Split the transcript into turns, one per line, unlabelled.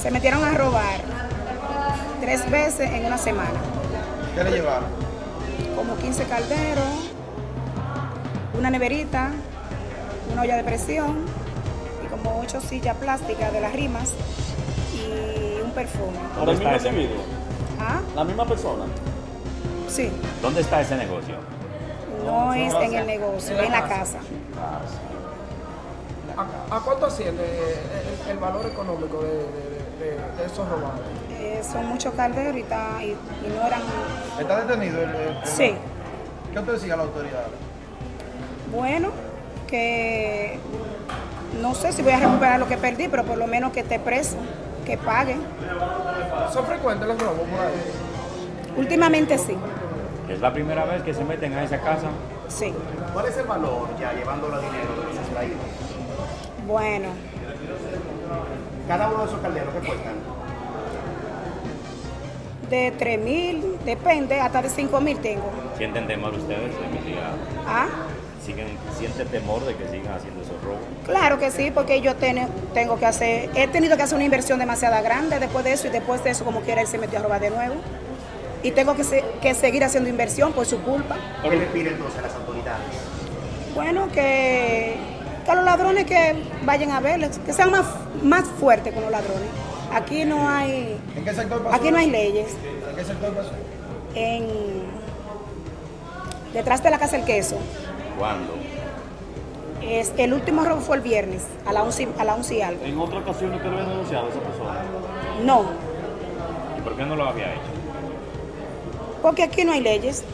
Se metieron a robar tres veces en una semana.
¿Qué le llevaron?
Como 15 calderos, una neverita, una olla de presión y como ocho sillas plásticas de las rimas y un perfume.
¿Dónde está ese
individuo?
¿Ah?
¿La misma persona?
Sí,
¿Dónde está ese negocio?
no es en el negocio, en la casa.
¿A, a cuánto asciende el, el valor económico de, de- de- de esos robados?
Eh, son muchos calderos y, y- y no eran...
¿Está detenido el, el- el-
Sí,
¿Qué usted decía a la autoridad?
bueno, que no sé si voy a recuperar lo que perdí, pero por lo menos que esté preso, que pague.
¿Son frecuentes los robos por ahí?
Últimamente sí,
¿Es la primera vez que se meten a esa casa?
sí.
¿Cuál es el valor ya llevándolo a dinero de los extraídos?
Bueno,
Cada uno de esos calderos que cuestan.
de 3 mil, depende, hasta de 5 mil tengo.
¿Sienten temor ustedes de que siga-
¿Ah?
siguen, sienten temor de que sigan haciendo esos robos?
Claro que sí, porque yo ten- tengo que hacer, he tenido que hacer una inversión demasiado grande después de eso y después de eso como quiera él se metió a robar de nuevo. Y tengo que, se- que seguir haciendo inversión por su culpa.
¿Qué le pide entonces a las autoridades?
Bueno, que, que a los ladrones que vayan a verles, que sean más, más fuertes con los ladrones. Aquí no hay,
¿En qué sector pasó?
aquí no hay leyes.
¿En qué sector pasó?
En, detrás de la casa del queso.
¿Cuándo?
Es, el último robo fue el viernes, a la 11, a la 11 y algo.
¿En otra ocasión usted lo había denunciado a esa persona?
No,
¿Y por qué no lo había hecho?
porque aquí no hay leyes.